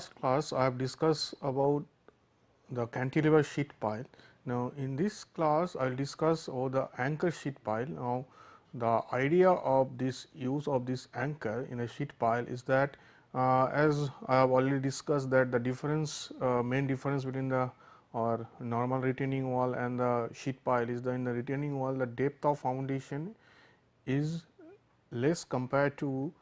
last class I have discussed about the cantilever sheet pile. Now, in this class I will discuss about the anchor sheet pile. Now, the idea of this use of this anchor in a sheet pile is that uh, as I have already discussed that the difference uh, main difference between the or normal retaining wall and the sheet pile is that in the retaining wall the depth of foundation is less compared to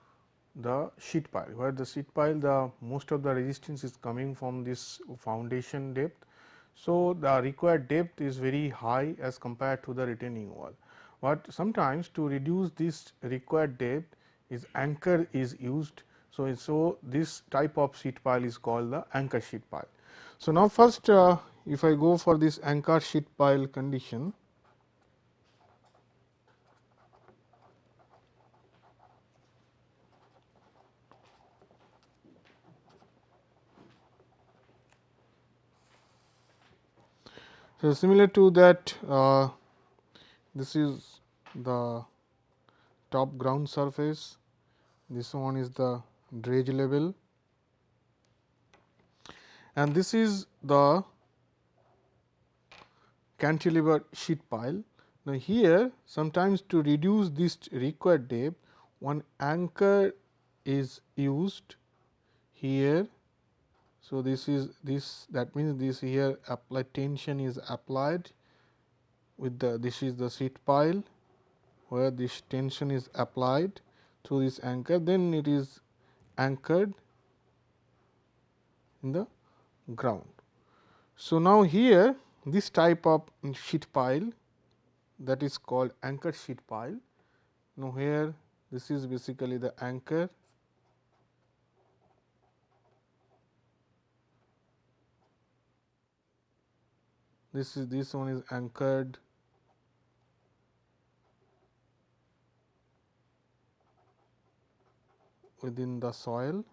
the sheet pile, where the sheet pile the most of the resistance is coming from this foundation depth. So, the required depth is very high as compared to the retaining wall, but sometimes to reduce this required depth is anchor is used. So, so this type of sheet pile is called the anchor sheet pile. So, now first uh, if I go for this anchor sheet pile condition, So, similar to that uh, this is the top ground surface, this one is the dredge level. And this is the cantilever sheet pile. Now, here sometimes to reduce this required depth one anchor is used here so, this is this that means this here applied tension is applied with the this is the sheet pile where this tension is applied through this anchor then it is anchored in the ground. So, now here this type of sheet pile that is called anchor sheet pile. Now, here this is basically the anchor this is this one is anchored within the soil.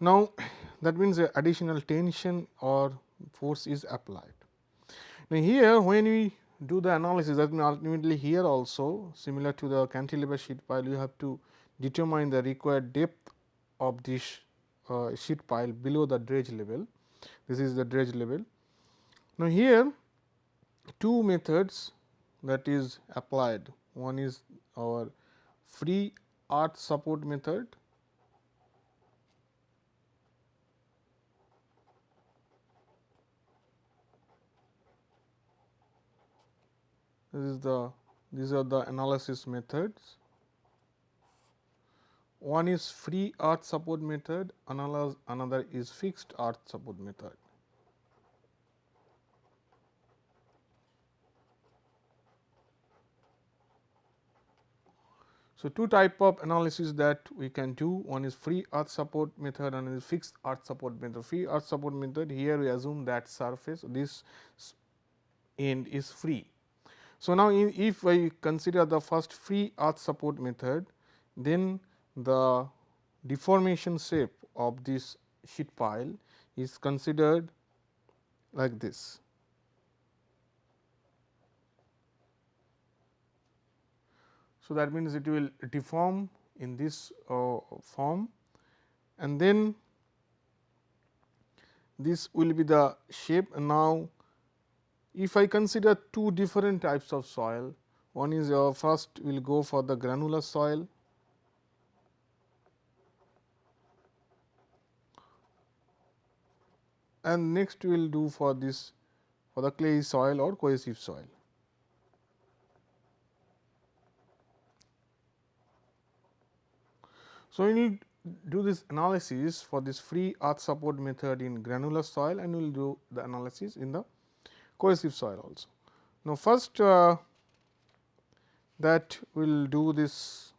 Now, that means additional tension or force is applied. Now, here when we do the analysis that means ultimately here also similar to the cantilever sheet pile you have to determine the required depth of this uh, sheet pile below the dredge level. This is the dredge level. Now, here two methods that is applied. One is our free earth support method this is the these are the analysis methods one is free earth support method, another, is fixed earth support method. So, two type of analysis that we can do one is free earth support method and is fixed earth support method. Free earth support method here we assume that surface this end is free. So, now if I consider the first free earth support method then the deformation shape of this sheet pile is considered like this. So, that means it will deform in this uh, form and then this will be the shape. Now, if I consider two different types of soil, one is uh, first we will go for the granular soil and next we will do for this for the clay soil or cohesive soil. So, we will do this analysis for this free earth support method in granular soil and we will do the analysis in the cohesive soil also. Now, first uh, that we will do this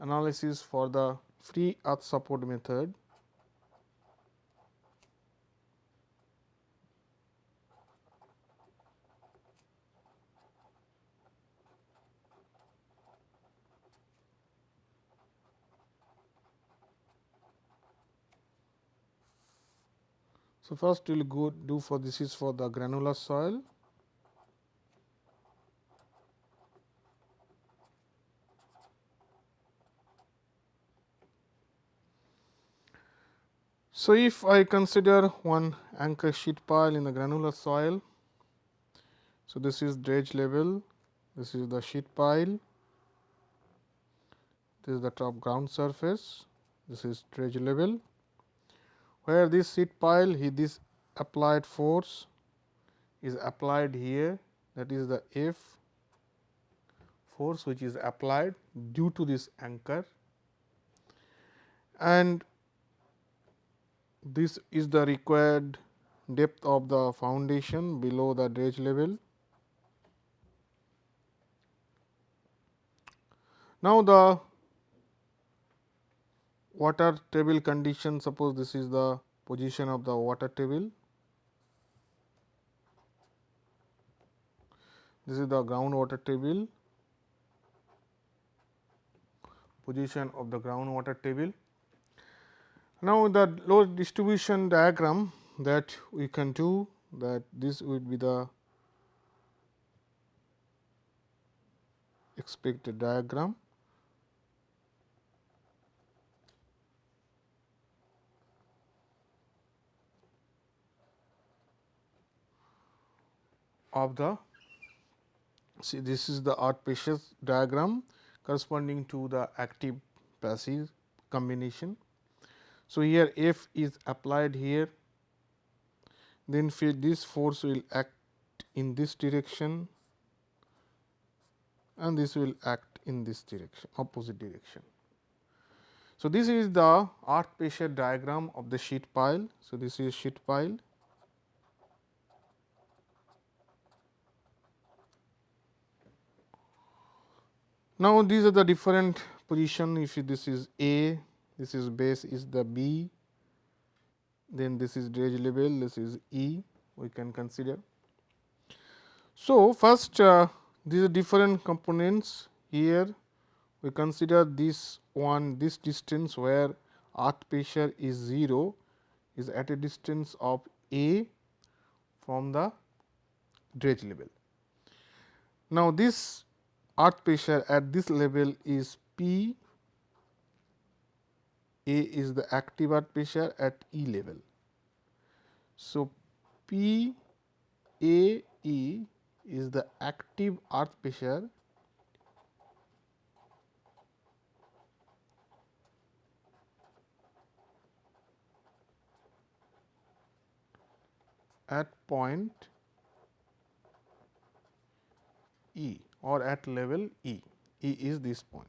analysis for the free earth support method So, first we will go do for this is for the granular soil. So, if I consider one anchor sheet pile in the granular soil, so this is dredge level, this is the sheet pile, this is the top ground surface, this is dredge level where this sheet pile he this applied force is applied here that is the F force which is applied due to this anchor and this is the required depth of the foundation below the dredge level. Now, the water table condition suppose this is the position of the water table. This is the groundwater table position of the groundwater table. Now, the load distribution diagram that we can do that this would be the expected diagram. Of the see this is the pressure diagram corresponding to the active passive combination so, here F is applied here, then this force will act in this direction and this will act in this direction opposite direction. So, this is the earth pressure diagram of the sheet pile. So, this is sheet pile. Now, these are the different position if this is A, this is base is the B, then this is dredge level, this is E we can consider. So, first uh, these are different components here we consider this one this distance where earth pressure is 0 is at a distance of A from the dredge level. Now, this earth pressure at this level is P a is the active earth pressure at E level. So, P A E is the active earth pressure at point E or at level E, E is this point.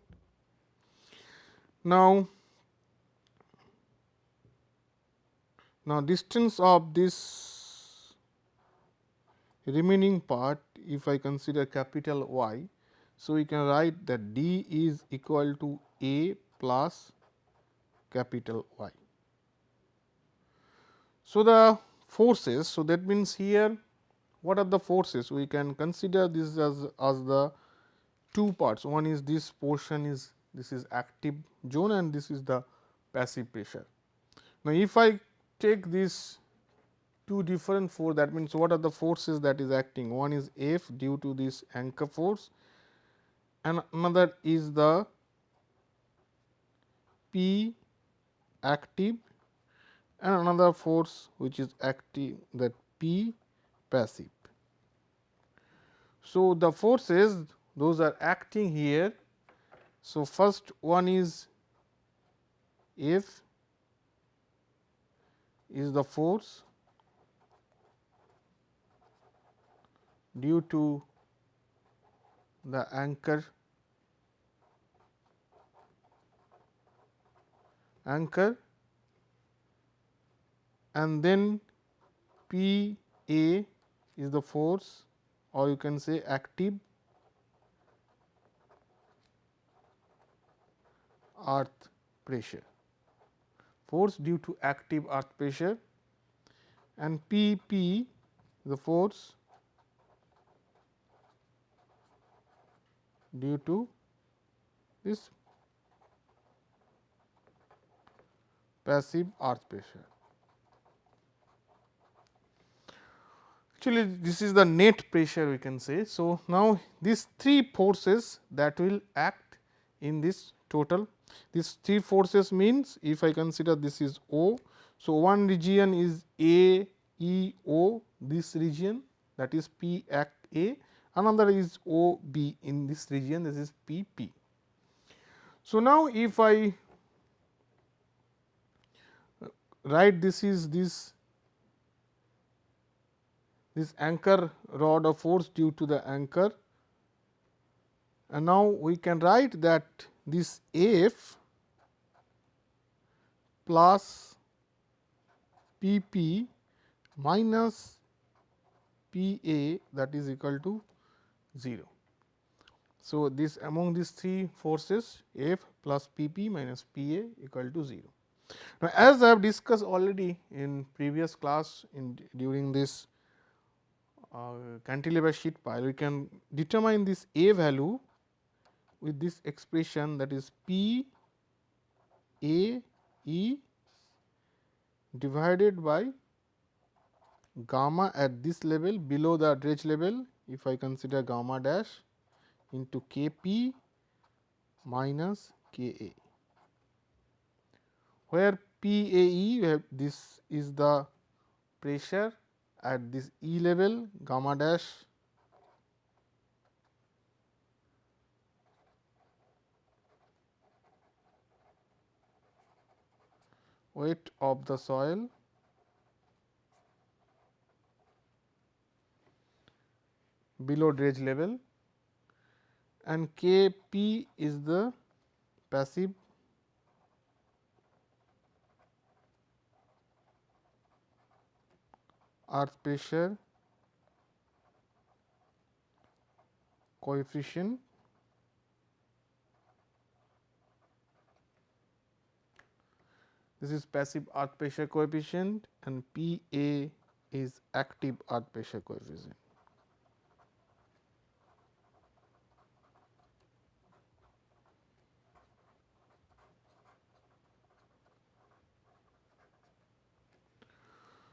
Now, Now, distance of this remaining part if I consider capital Y. So, we can write that D is equal to A plus capital Y. So, the forces. So, that means here what are the forces we can consider this as, as the two parts one is this portion is this is active zone and this is the passive pressure. Now, if I take these two different force that means, what are the forces that is acting one is F due to this anchor force and another is the P active and another force which is active that P passive. So, the forces those are acting here. So, first one is F is the force due to the anchor anchor and then P A is the force or you can say active earth pressure force due to active earth pressure and P P the force due to this passive earth pressure. Actually, this is the net pressure we can say. So, now these three forces that will act in this total these three forces means if I consider this is O. So, one region is A E O this region that is P act A another is O B in this region this is P P. So, now if I write this is this this anchor rod of force due to the anchor and now we can write that this F plus P P minus P A that is equal to 0. So, this among these three forces F plus P P minus P A equal to 0. Now, as I have discussed already in previous class in during this cantilever sheet pile, we can determine this A value with this expression that is P A E divided by gamma at this level below the dredge level if I consider gamma dash into K p minus K a. Where P A E this is the pressure at this E level gamma dash weight of the soil below dredge level and K p is the passive earth pressure coefficient this is passive earth pressure coefficient and P A is active earth pressure coefficient.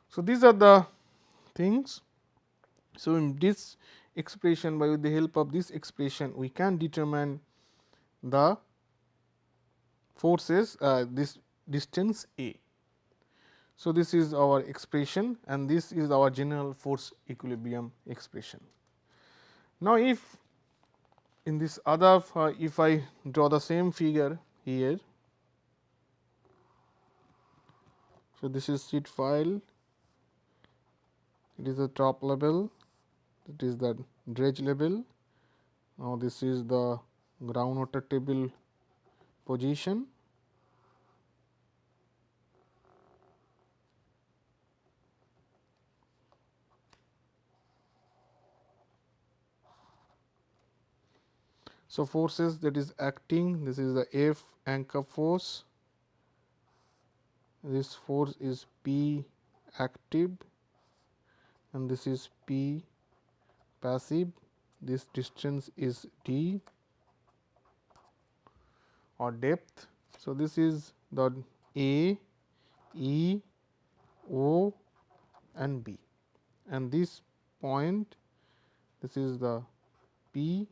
So, these are the things. So, in this expression by the help of this expression we can determine the forces uh, this distance A. So, this is our expression and this is our general force equilibrium expression. Now, if in this other uh, if I draw the same figure here. So, this is sheet pile it is the top level it is the dredge level now this is the groundwater table position. So, forces that is acting. This is the F anchor force. This force is P active and this is P passive, this distance is D or depth. So, this is the A, E, O and B and this point this is the P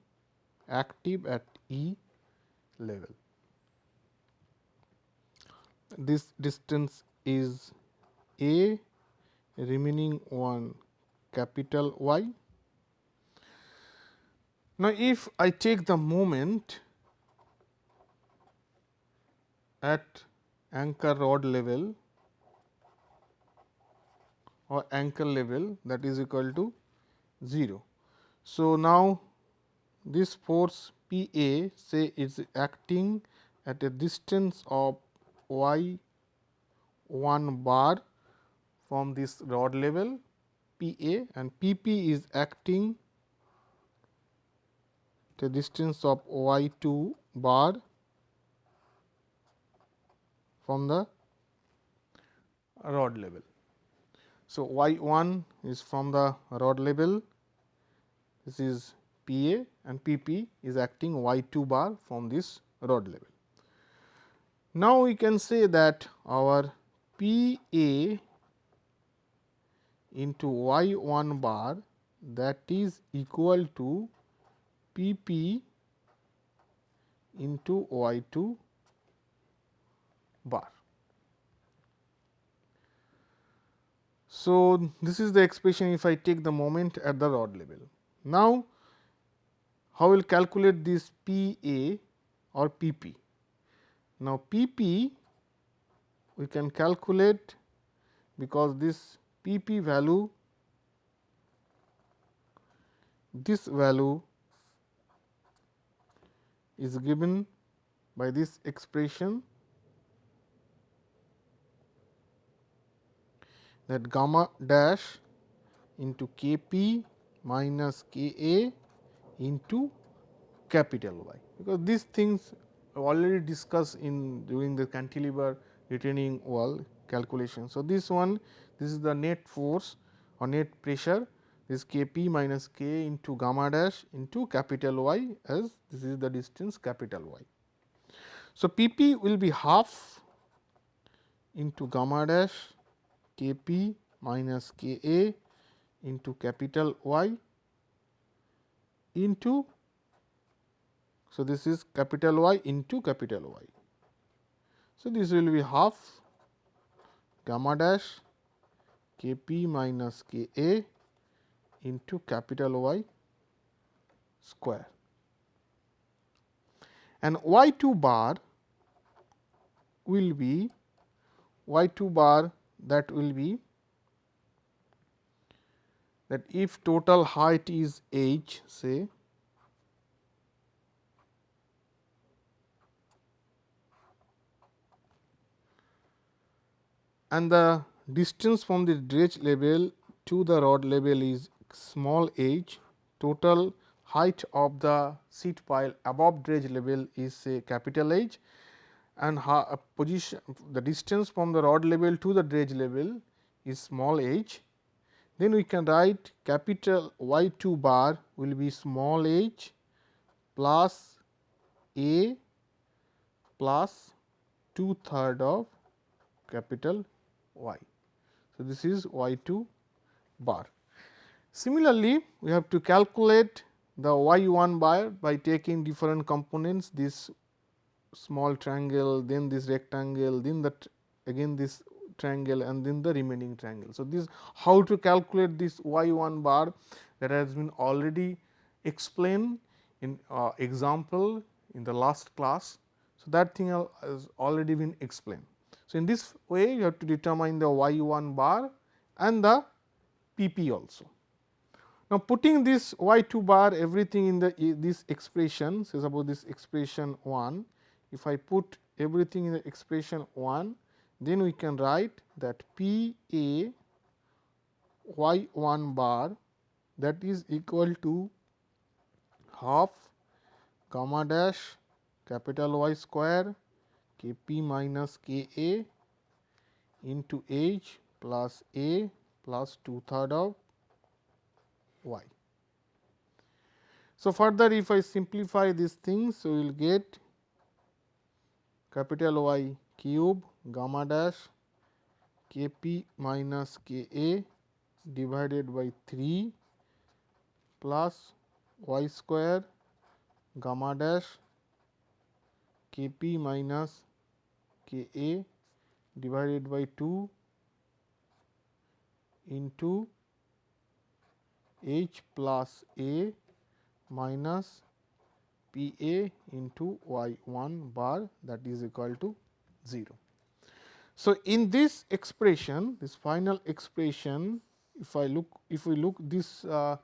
active at E level. This distance is A remaining one capital Y. Now, if I take the moment at anchor rod level or anchor level that is equal to 0. So, now this force P A say is acting at a distance of y 1 bar from this rod level P A and P P is acting the distance of y 2 bar from the rod level. So, y 1 is from the rod level this is P A and P P is acting y 2 bar from this rod level. Now, we can say that our P A into y 1 bar that is equal to P p into y 2 bar. So, this is the expression if I take the moment at the rod level. Now, how will calculate this P A or P P? Now, P P we can calculate because this P P value this value is given by this expression that gamma dash into K p minus K a into capital Y, because these things already discussed in during the cantilever retaining wall calculation. So, this one this is the net force or net pressure this K p minus K into gamma dash into capital Y as this is the distance capital Y. So, P p will be half into gamma dash K p minus K a into capital Y into so this is capital Y into capital Y. So, this will be half gamma dash K p minus K a into capital Y square. And y 2 bar will be y 2 bar that will be that if total height is h say and the distance from the dredge level to the rod level is small h. Total height of the sheet pile above dredge level is say capital H. And uh, position the distance from the rod level to the dredge level is small h. Then we can write capital Y 2 bar will be small h plus a plus 2 third of capital Y. So, this is y 2 bar. Similarly, we have to calculate the y 1 bar by taking different components this small triangle, then this rectangle, then that again this triangle and then the remaining triangle. So, this how to calculate this y 1 bar that has been already explained in uh, example in the last class. So, that thing has already been explained. So, in this way you have to determine the y 1 bar and the p p also. Now, putting this y 2 bar everything in the this expression say suppose this expression 1 if I put everything in the expression 1 then we can write that P A y 1 bar that is equal to half gamma dash capital Y square K p minus K A into H plus A plus 2 third of y. So, further if I simplify these things, so we will get capital Y cube gamma dash k p minus k a divided by 3 plus y square gamma dash k p minus k a divided by 2 into h plus a minus p a into y 1 bar that is equal to 0. So, in this expression this final expression if I look if we look this uh,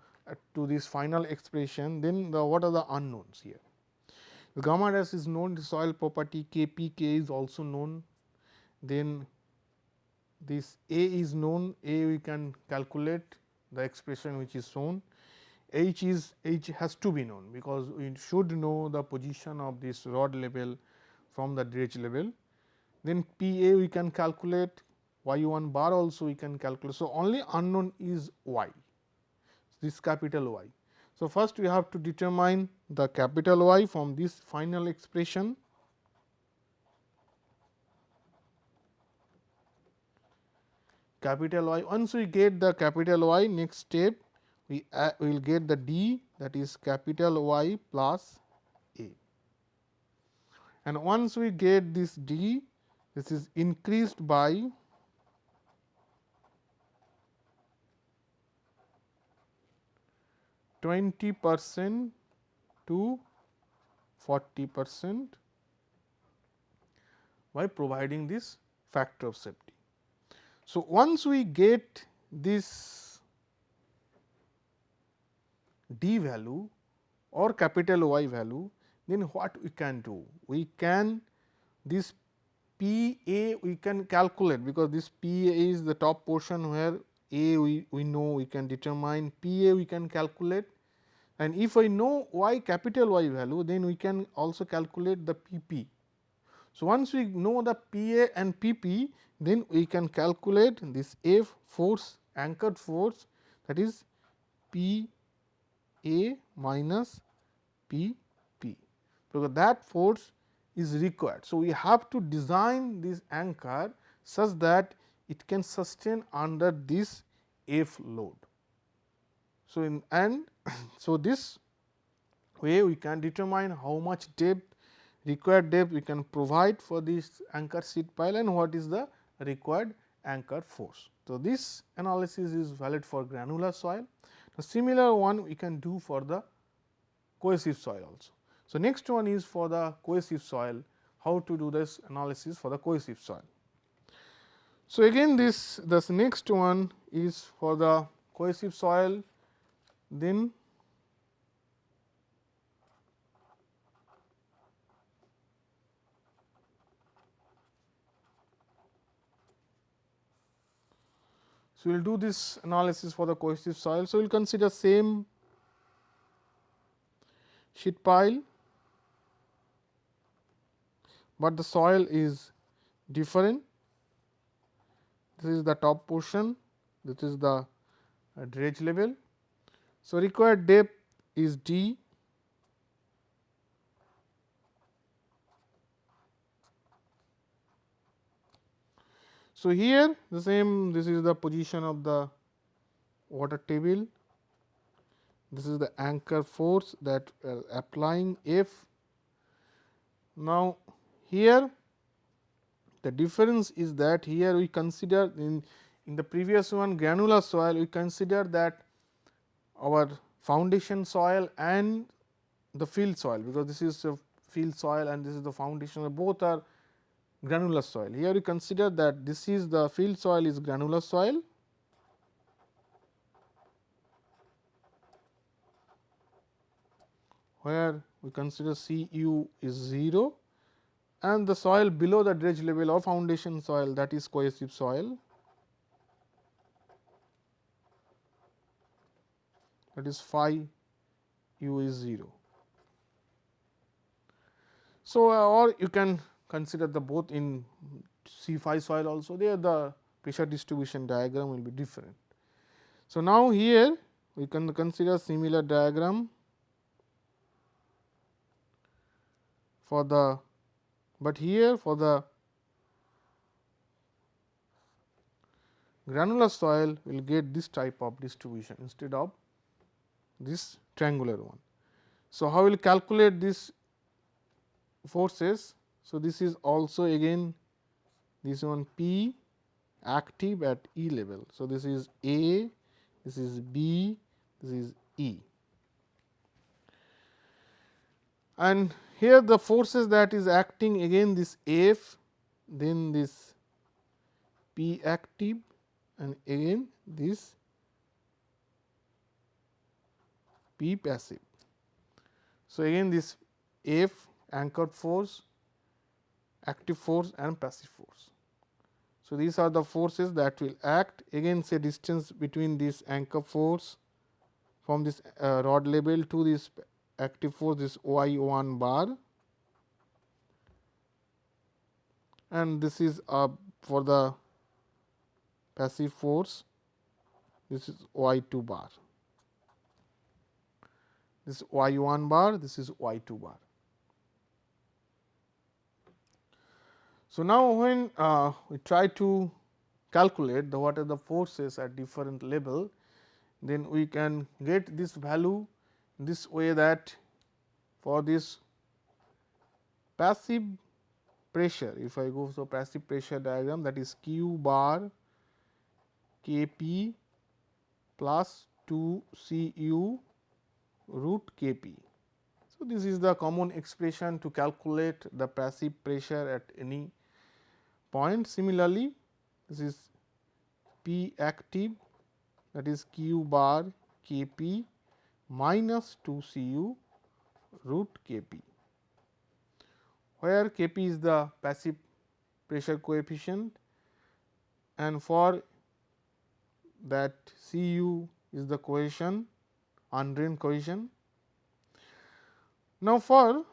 to this final expression then the what are the unknowns here. Gamma dash is known the soil property K p k is also known then this A is known A we can calculate the expression which is shown H is H has to be known because we should know the position of this rod level from the dredge level then P A we can calculate y 1 bar also we can calculate. So, only unknown is y this capital Y. So, first we have to determine the capital Y from this final expression. Capital Y once we get the capital Y next step we will get the d that is capital Y plus A. And once we get this d this is increased by 20 percent to 40 percent by providing this factor of safety. So, once we get this d value or capital Y value, then what we can do? We can this P A we can calculate because this P A is the top portion where A we, we know we can determine P A we can calculate and if I know y capital Y value then we can also calculate the P P. So, once we know the P A and P P then we can calculate this F force anchored force that is P A minus P P because that force is required. So, we have to design this anchor such that it can sustain under this F load. So, in and so this way we can determine how much depth required depth we can provide for this anchor sheet pile and what is the required anchor force. So, this analysis is valid for granular soil. A similar one we can do for the cohesive soil also. So, next one is for the cohesive soil, how to do this analysis for the cohesive soil. So, again this this next one is for the cohesive soil, then So, we will do this analysis for the cohesive soil. So, we will consider same sheet pile but the soil is different. This is the top portion, this is the dredge level. So, required depth is d So, here the same this is the position of the water table, this is the anchor force that uh, applying F. Now, here the difference is that here we consider in, in the previous one granular soil we consider that our foundation soil and the field soil because this is a field soil and this is the foundation both are granular soil. Here we consider that this is the field soil is granular soil where we consider C u is 0 and the soil below the dredge level or foundation soil that is cohesive soil that is phi u is 0. So, uh, or you can consider the both in c-phi soil also there the pressure distribution diagram will be different. So, now here we can consider similar diagram for the but here for the granular soil will get this type of distribution instead of this triangular one. So, how will calculate this forces? So, this is also again this one P active at E level. So, this is A, this is B, this is E. And here the forces that is acting again this F, then this P active and again this P passive. So, again this F anchored force, active force and passive force. So, these are the forces that will act again say distance between this anchor force from this uh, rod level to this active force this y 1 bar and this is uh, for the passive force this is y 2 bar this is y 1 bar this is y 2 bar. So, now when uh, we try to calculate the what are the forces at different level then we can get this value this way that for this passive pressure if I go so passive pressure diagram that is q bar k p plus 2 c u root K p. So, this is the common expression to calculate the passive pressure at any point. Similarly, this is P active that is q bar K p minus 2 C u root K p, where K p is the passive pressure coefficient and for that C u is the cohesion undrained cohesion now, for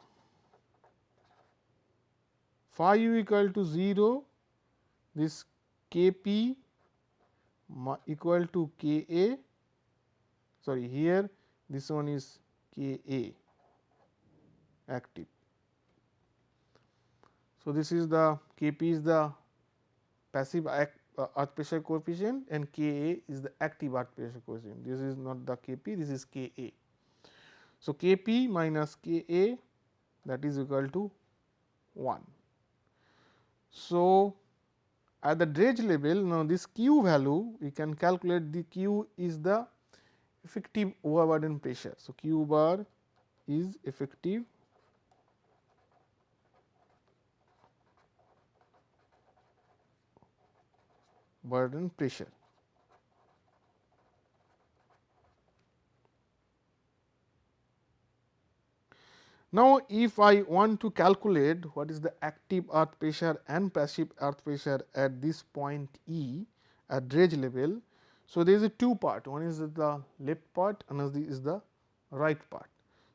phi u equal to 0, this k p equal to k a sorry here this one is k a active. So, this is the k p is the passive uh, earth pressure coefficient and k a is the active earth pressure coefficient. This is not the k p, this is k a. So, K p minus K a that is equal to 1. So, at the dredge level now this q value we can calculate the q is the effective overburden pressure. So, q bar is effective burden pressure. Now, if I want to calculate what is the active earth pressure and passive earth pressure at this point E at dredge level. So, there is a two part one is the left part another is the right part.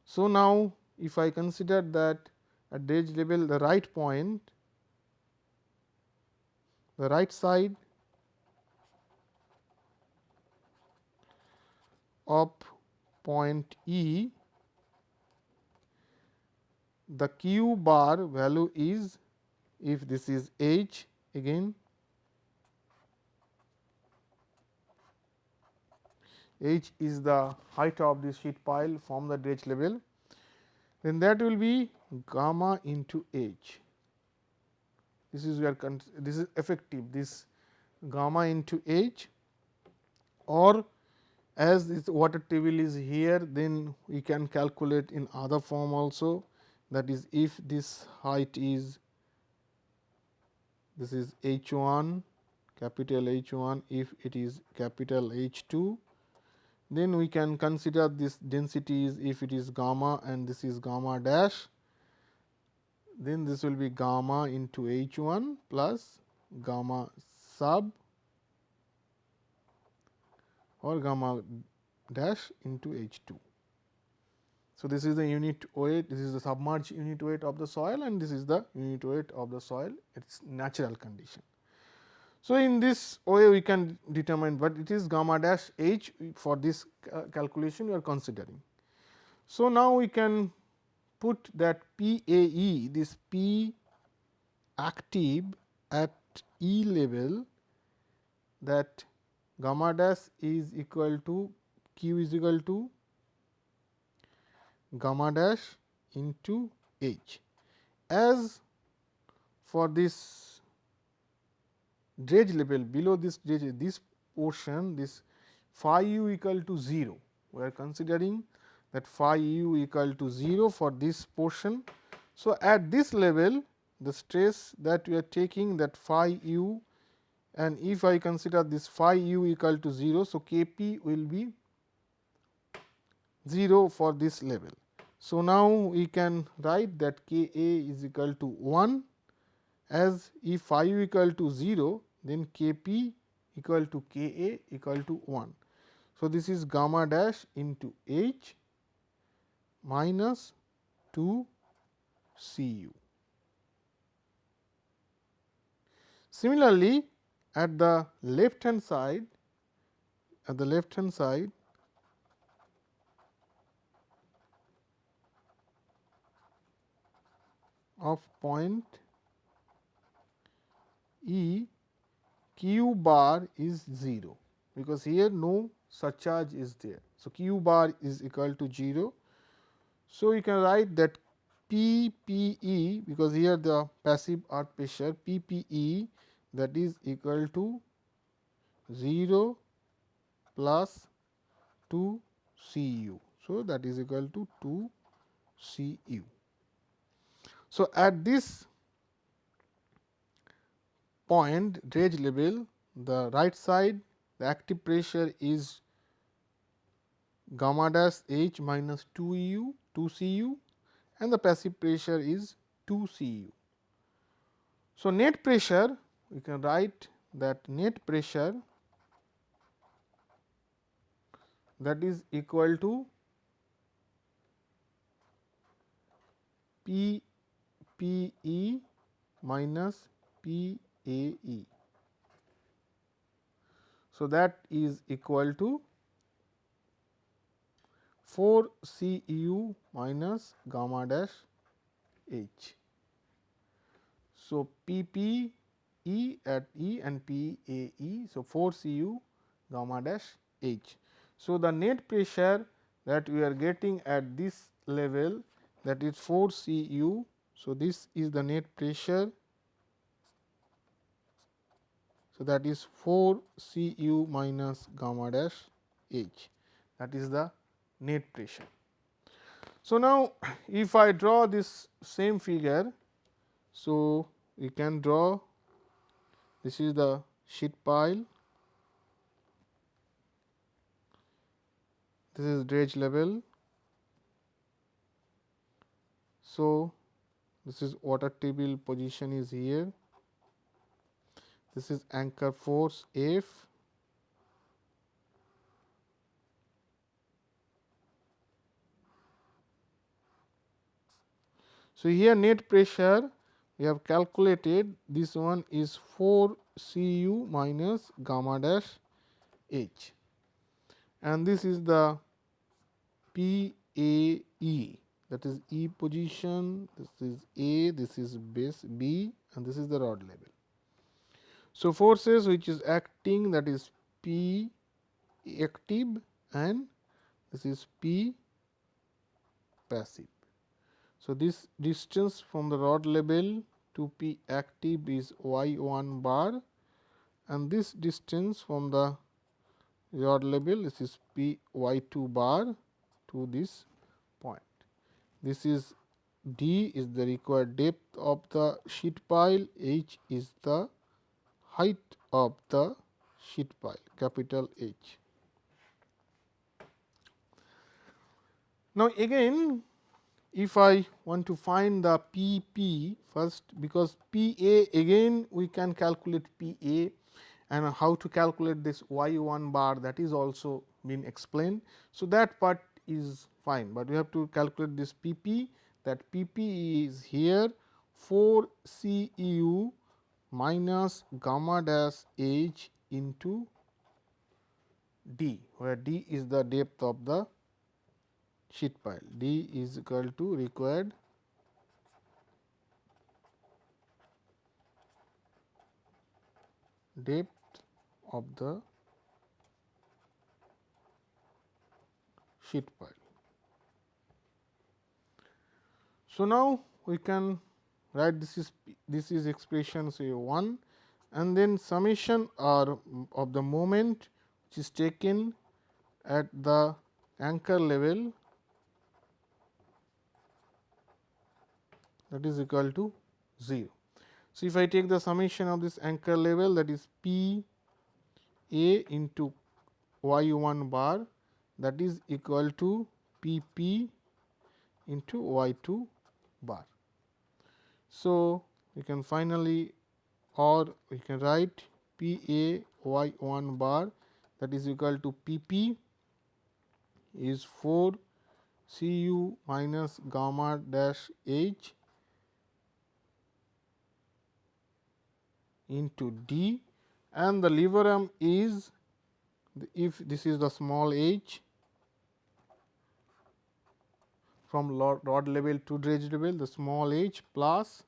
So, now if I consider that at dredge level the right point the right side of point E the q bar value is if this is h again h is the height of the sheet pile from the dredge level then that will be gamma into h. This is where this is effective this gamma into h or as this water table is here then we can calculate in other form also that is if this height is this is h 1 capital H 1 if it is capital H 2 then we can consider this density is if it is gamma and this is gamma dash then this will be gamma into H 1 plus gamma sub or gamma dash into H 2. So, this is the unit weight, this is the submerged unit weight of the soil and this is the unit weight of the soil its natural condition. So, in this way we can determine what it is gamma dash h for this calculation we are considering. So, now we can put that P A E this P active at E level that gamma dash is equal to q is equal to gamma dash into h. As for this dredge level below this dredge this portion this phi u equal to 0 we are considering that phi u equal to 0 for this portion. So, at this level the stress that we are taking that phi u and if I consider this phi u equal to 0. So, K p will be 0 for this level. So, now we can write that k a is equal to 1 as phi u equal to 0 then k p equal to k a equal to 1. So, this is gamma dash into h minus 2 C u. Similarly, at the left hand side at the left hand side of point E q bar is 0 because here no surcharge is there. So, q bar is equal to 0. So, you can write that P P E because here the passive earth pressure P P E that is equal to 0 plus 2 C u. So, that is equal to 2 C u. So, at this point dredge level the right side the active pressure is gamma dash h minus 2 u 2 C u and the passive pressure is 2 C u. So, net pressure we can write that net pressure that is equal to P P E minus P A E. So, that is equal to 4 C u minus gamma dash h. So, P P E at E and P A E. So, 4 C u gamma dash h. So, the net pressure that we are getting at this level that is 4 C u. So, this is the net pressure. So, that is 4 C u minus gamma dash h that is the net pressure. So, now if I draw this same figure, so we can draw this is the sheet pile, this is dredge level. So, this is water table position is here, this is anchor force F. So, here net pressure we have calculated this one is 4 C u minus gamma dash h. And this is the P A E that is E position, this is A, this is base B and this is the rod level. So, forces which is acting that is P active and this is P passive. So, this distance from the rod level to P active is y 1 bar and this distance from the rod level this is P y 2 bar to this point. This is d is the required depth of the sheet pile, h is the height of the sheet pile capital H. Now, again if I want to find the P p first because P a again we can calculate P a and how to calculate this y 1 bar that is also been explained. So, that part is fine, but we have to calculate this P p that P p is here 4 C u minus gamma dash h into d, where d is the depth of the sheet pile. D is equal to required depth of the sheet pile. So, now we can write this is this is expression say 1 and then summation or of the moment which is taken at the anchor level that is equal to 0. So, if I take the summation of this anchor level that is P A into y 1 bar that is equal to P P into y 2 bar. So, we can finally or we can write P A y 1 bar that is equal to P P is 4 C u minus gamma dash h into D and the lever arm is if this is the small h from rod level to dredge level the small h plus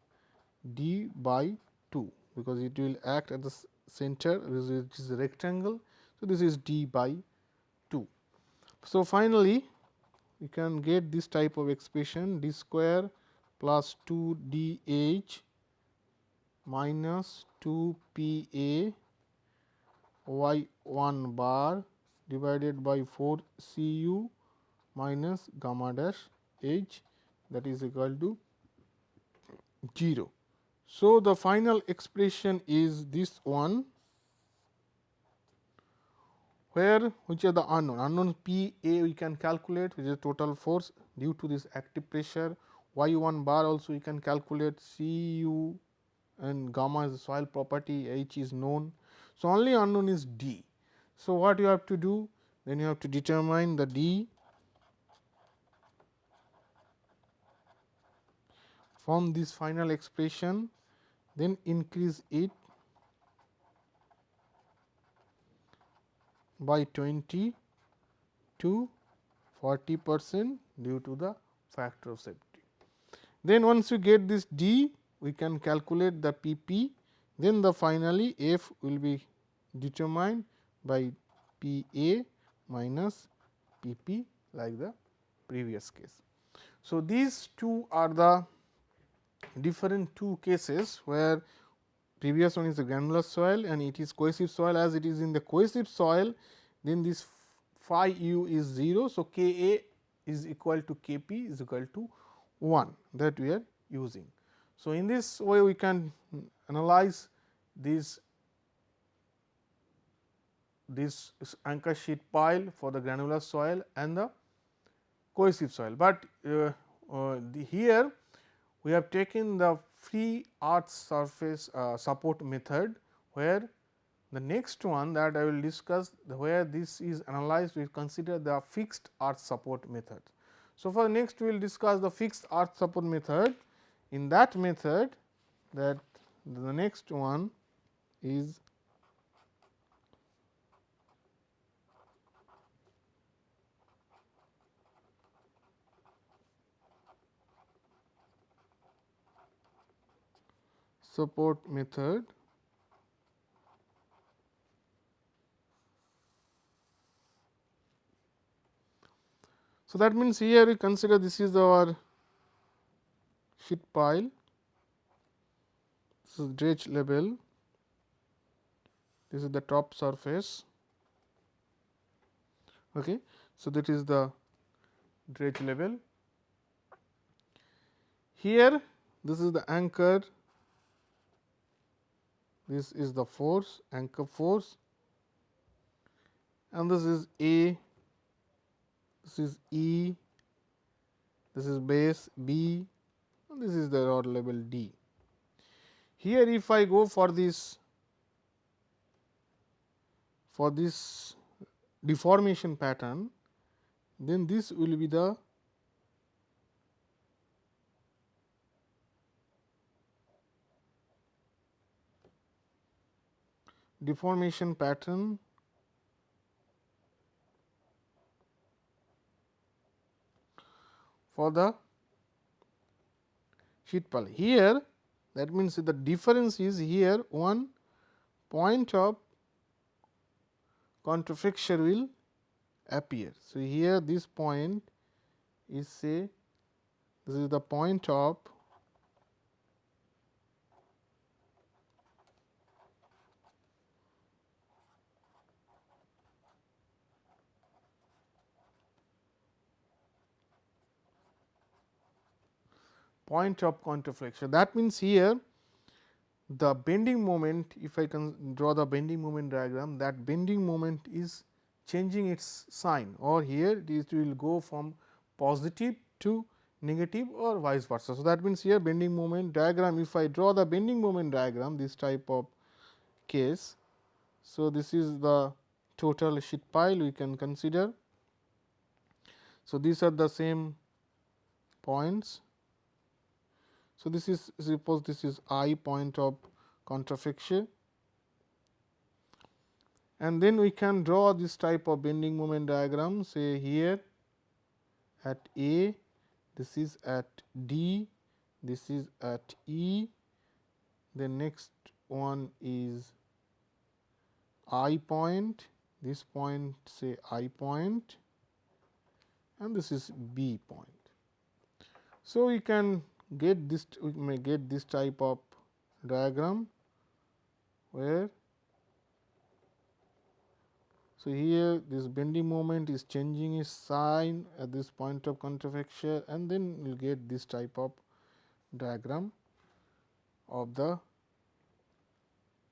d by 2 because it will act at the center which is a rectangle. So, this is d by 2. So, finally, we can get this type of expression d square plus 2 d h minus 2 P A y 1 bar divided by 4 C u minus gamma dash h that is equal to 0. So, the final expression is this one where which are the unknown unknown P A we can calculate which is total force due to this active pressure y 1 bar also we can calculate C u and gamma is the soil property H is known. So, only unknown is D. So, what you have to do then you have to determine the D from this final expression then increase it by 20 to 40 percent due to the factor of safety. Then once you get this D we can calculate the P p then the finally F will be determined by P a minus P p like the previous case. So, these two are the different two cases where previous one is the granular soil and it is cohesive soil as it is in the cohesive soil then this phi u is 0. So, K a is equal to K p is equal to 1 that we are using. So, in this way we can analyze this this anchor sheet pile for the granular soil and the cohesive soil, but uh, uh, the here we have taken the free earth surface uh, support method, where the next one that I will discuss where this is analyzed we consider the fixed earth support method. So, for next we will discuss the fixed earth support method. In that method that the next one is support method So, that means, here we consider this is our sheet pile, this is dredge level, this is the top surface. Okay. So, that is the dredge level. Here this is the anchor this is the force anchor force. And this is A, this is E, this is base B. And this is the rod level D. Here if I go for this for this deformation pattern, then this will be the deformation pattern for the sheet pile. Here that means, the difference is here one point of contraflexure will appear. So, here this point is say this is the point of point of contraflexure. That means, here the bending moment if I can draw the bending moment diagram that bending moment is changing its sign or here it will go from positive to negative or vice versa. So, that means, here bending moment diagram if I draw the bending moment diagram this type of case. So, this is the total sheet pile we can consider. So, these are the same points so, this is suppose this is i point of contraflexure and then we can draw this type of bending moment diagram say here at A, this is at D, this is at E, the next one is I point, this point say I point and this is B point. So, we can get this we may get this type of diagram where So, here this bending moment is changing its sign at this point of contraflexure and then you will get this type of diagram of the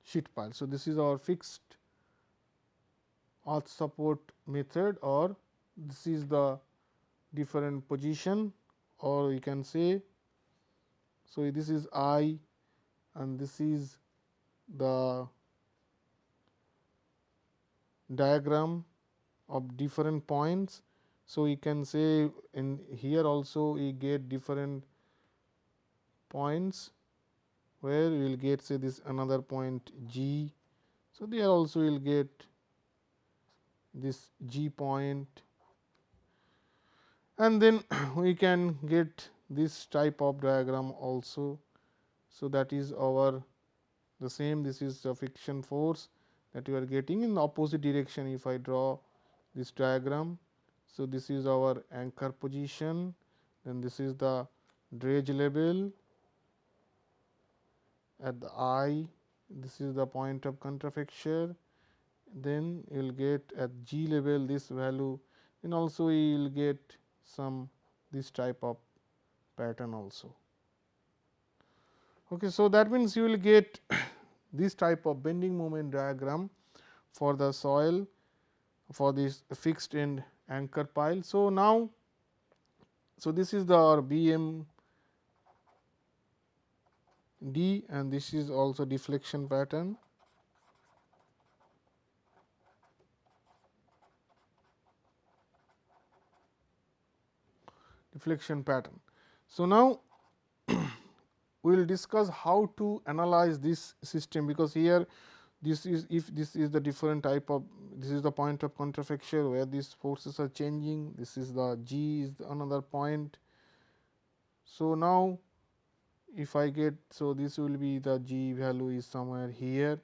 sheet pile. So, this is our fixed earth support method or this is the different position or you can say. So, this is I and this is the diagram of different points. So, we can say in here also we get different points where we will get say this another point G. So, there also we will get this G point and then we can get this type of diagram also. So, that is our the same this is the friction force that you are getting in the opposite direction if I draw this diagram. So, this is our anchor position then this is the dredge level at the I this is the point of contraflexure then you will get at G level this value and also you will get some this type of pattern also. Okay, so, that means you will get this type of bending moment diagram for the soil for this fixed end anchor pile. So, now, so this is the our D and this is also deflection pattern. deflection pattern. So, now we will discuss how to analyze this system, because here this is if this is the different type of this is the point of contraflexure where these forces are changing this is the g is another point. So, now if I get so this will be the g value is somewhere here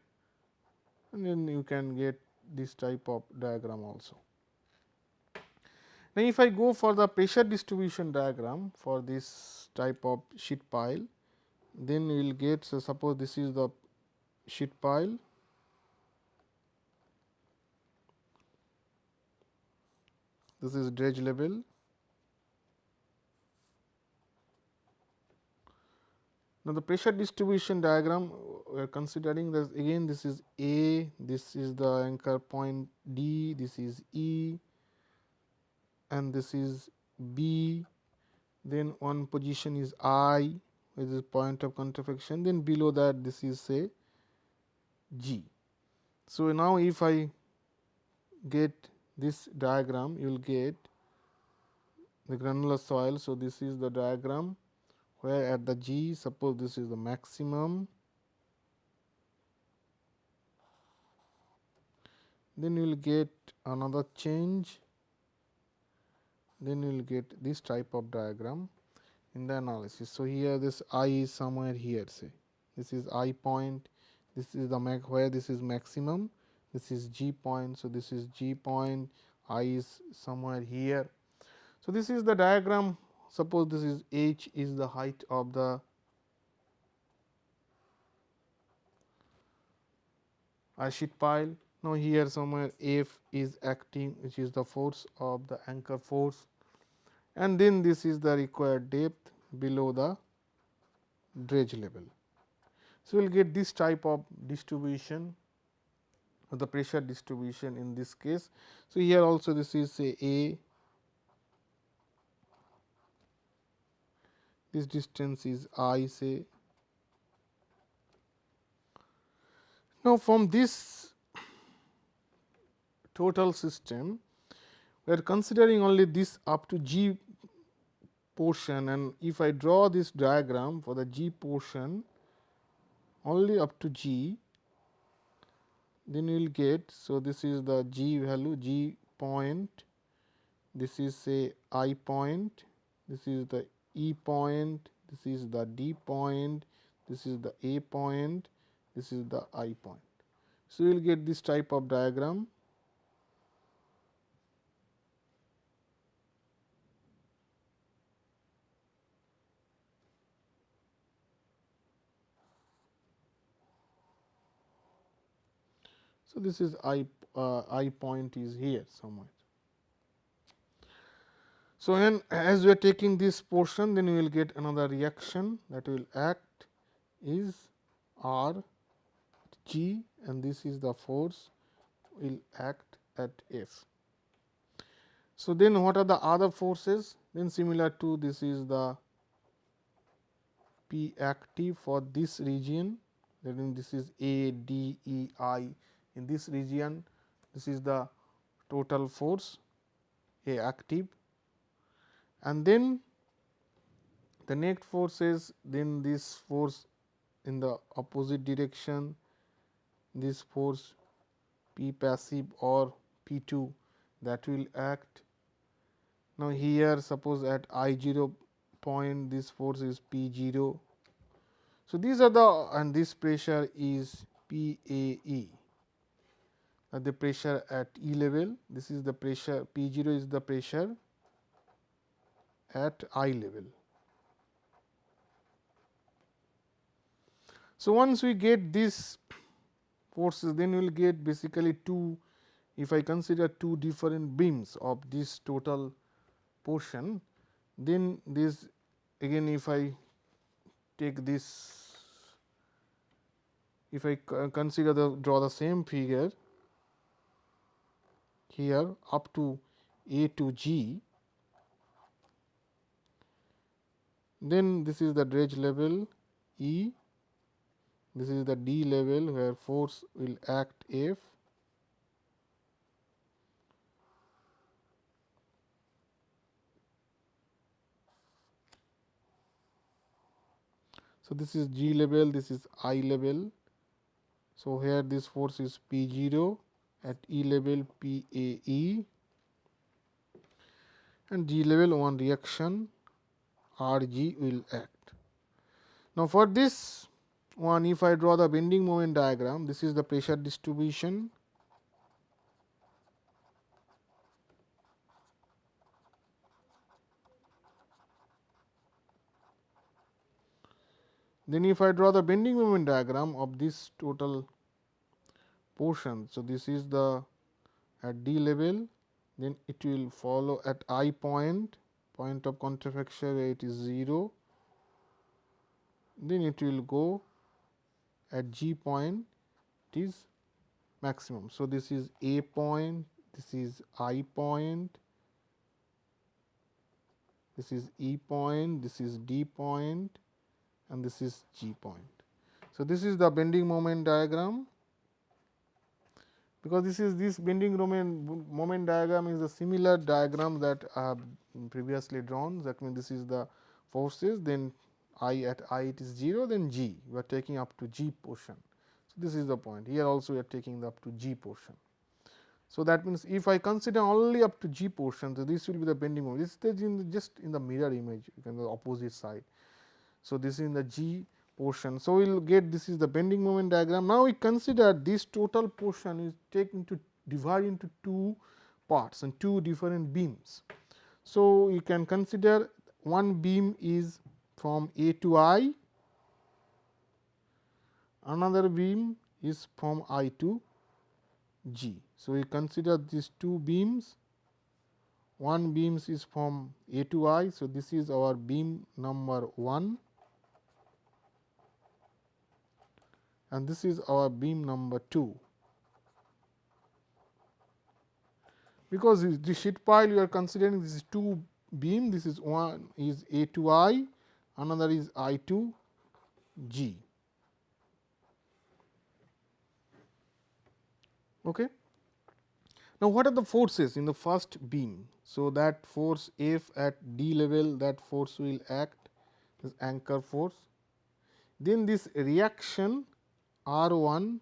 and then you can get this type of diagram also. Now, if I go for the pressure distribution diagram for this type of sheet pile then we will get so suppose this is the sheet pile. This is dredge level. Now the pressure distribution diagram we are considering that again this is a this is the anchor point d this is e and this is b then one position is i which is point of contraflexion then below that this is say G. So, now if I get this diagram you will get the granular soil. So, this is the diagram where at the G suppose this is the maximum then you will get another change then you will get this type of diagram in the analysis. So, here this i is somewhere here say this is i point this is the where this is maximum this is g point. So, this is g point i is somewhere here. So, this is the diagram suppose this is h is the height of the sheet pile. Now, here somewhere F is acting which is the force of the anchor force and then this is the required depth below the dredge level. So, we will get this type of distribution of the pressure distribution in this case. So, here also this is say A, this distance is I say. Now, from this total system, we are considering only this up to G portion. And if I draw this diagram for the G portion only up to G, then you will get. So, this is the G value G point, this is say I point, this is the E point, this is the D point, this is the A point, this is the I point. So, you will get this type of diagram So, this is I uh, I point is here somewhere. So, when as we are taking this portion then we will get another reaction that will act is R G and this is the force will act at F. So, then what are the other forces then similar to this is the P active for this region that means this is A D E I in this region this is the total force A active and then the net force is then this force in the opposite direction this force P passive or P 2 that will act. Now, here suppose at I 0 point this force is P 0. So, these are the and this pressure is P A E Uh, the pressure at E level this is the pressure P 0 is the pressure at I level. So, once we get these forces then we will get basically two if I consider two different beams of this total portion then this again if I take this if I consider the draw the same figure here up to A to G Then this is the dredge level E, this is the D level where force will act F. So, this is G level, this is I level. So, here this force is P 0 at E level P A E and G level one reaction R g will act. Now, for this one if I draw the bending moment diagram this is the pressure distribution Then if I draw the bending moment diagram of this total portion. So, this is the at D level then it will follow at I point point of contraflexure it is 0 then it will go at g point it is maximum. So, this is a point this is i point this is e point this is d point and this is g point. So, this is the bending moment diagram because this is this bending moment, moment diagram is a similar diagram that I have previously drawn that means this is the forces then i at i it is 0 then g we are taking up to g portion. So, this is the point here also we are taking up to g portion. So, that means, if I consider only up to g portion so this will be the bending moment this is in the just in the mirror image you can the opposite side. So, this is in the g portion. So, we will get this is the bending moment diagram. Now, we consider this total portion is taken to divide into two parts and two different beams. So, you can consider one beam is from A to I, another beam is from I to G. So, we consider these two beams, one beams is from A to I. So, this is our beam number 1 and this is our beam number 2. Because the sheet pile you are considering this is 2 beam, this is one is A to I, another is I to G. Okay. Now, what are the forces in the first beam? So, that force F at D level that force will act is anchor force. Then this reaction R 1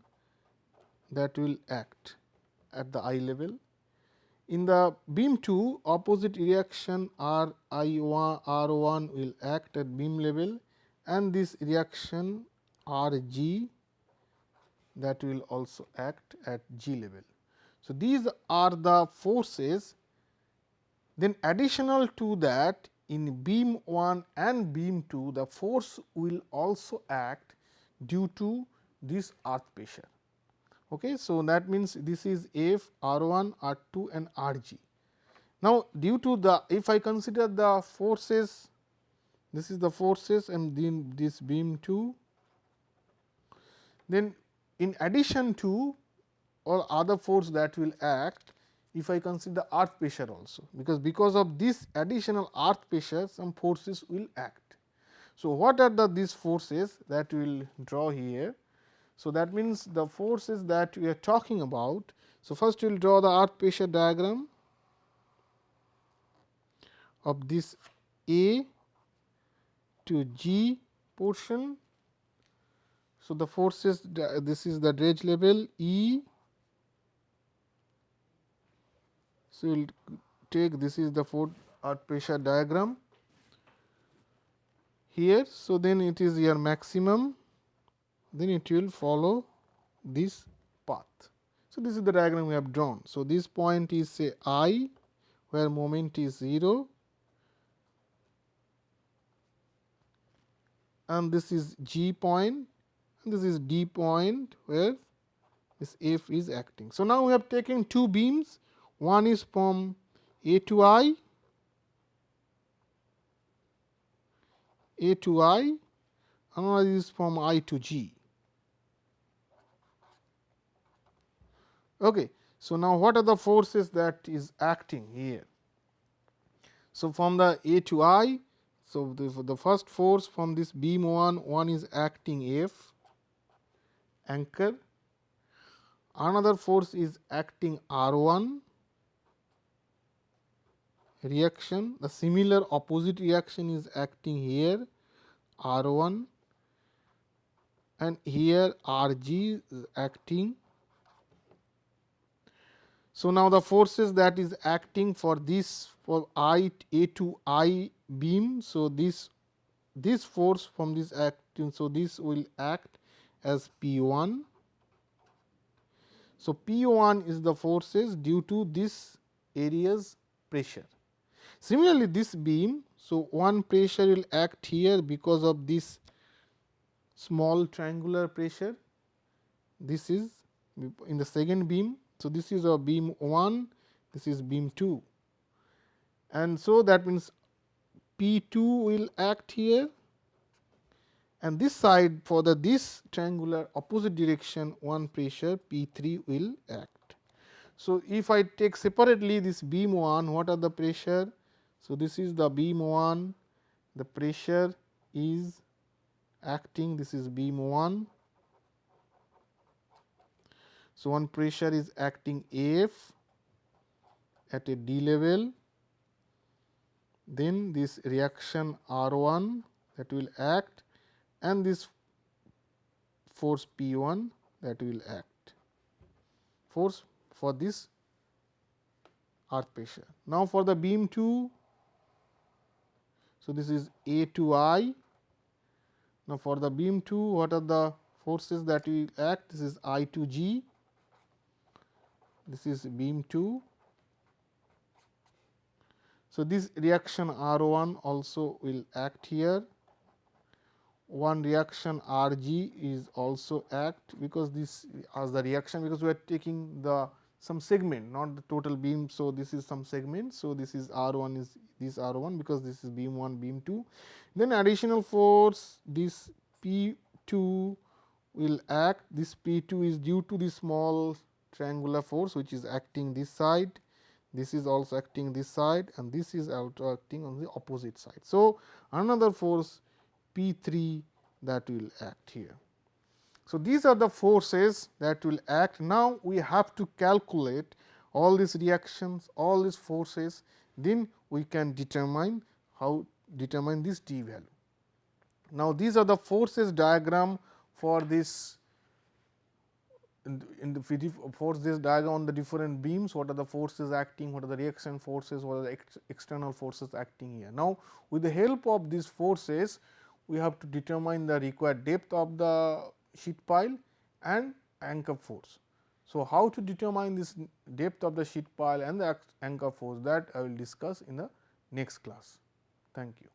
that will act at the I level. In the beam 2 opposite reaction R I 1 R 1 will act at beam level and this reaction R G that will also act at G level. So, these are the forces then additional to that in beam 1 and beam 2 the force will also act due to this earth pressure. Okay. So, that means this is F R 1 R 2 and R g. Now, due to the if I consider the forces this is the forces and then this beam 2 then in addition to or other force that will act if I consider the earth pressure also, because because of this additional earth pressure some forces will act. So, what are the these forces that we will draw here? So, that means the forces that we are talking about. So, first we will draw the earth pressure diagram of this A to G portion. So, the forces this is the dredge level E So, we will take this is the foot earth pressure diagram here. So, then it is your maximum then it will follow this path. So, this is the diagram we have drawn. So, this point is say i where moment is 0 and this is g point and this is d point where this f is acting. So, now we have taken two beams one is from A to I, A to I, another is from I to G. Okay. So, now what are the forces that is acting here? So, from the A to I, so the, the first force from this beam 1, one is acting F anchor, another force is acting R 1 reaction the similar opposite reaction is acting here R 1 and here R g is acting. So, now the forces that is acting for this for I A to I beam. So, this this force from this acting. So, this will act as P 1. So, P 1 is the forces due to this area's pressure. Similarly, this beam, so one pressure will act here because of this small triangular pressure. This is in the second beam. So, this is a beam 1, this is beam 2 and so that means P 2 will act here and this side for the this triangular opposite direction one pressure P 3 will act. So, if I take separately this beam 1 what are the pressure so, this is the beam 1 the pressure is acting this is beam 1. So, one pressure is acting F at a D level then this reaction R 1 that will act and this force P 1 that will act force for this earth pressure. Now, for the beam 2 so, this is A 2 I. Now, for the beam 2 what are the forces that will act this is I 2 G, this is beam 2. So, this reaction R 1 also will act here, one reaction R G is also act because this as the reaction because we are taking the some segment not the total beam. So, this is some segment. So, this is R 1 is this R 1 because this is beam 1 beam 2. Then additional force this P 2 will act this P 2 is due to the small triangular force which is acting this side this is also acting this side and this is also acting on the opposite side. So, another force P 3 that will act here. So, these are the forces that will act. Now, we have to calculate all these reactions, all these forces, then we can determine how determine this d value. Now, these are the forces diagram for this in the, force this diagram on the different beams, what are the forces acting, what are the reaction forces, what are the ex external forces acting here. Now, with the help of these forces, we have to determine the required depth of the sheet pile and anchor force. So, how to determine this depth of the sheet pile and the anchor force that I will discuss in the next class. Thank you.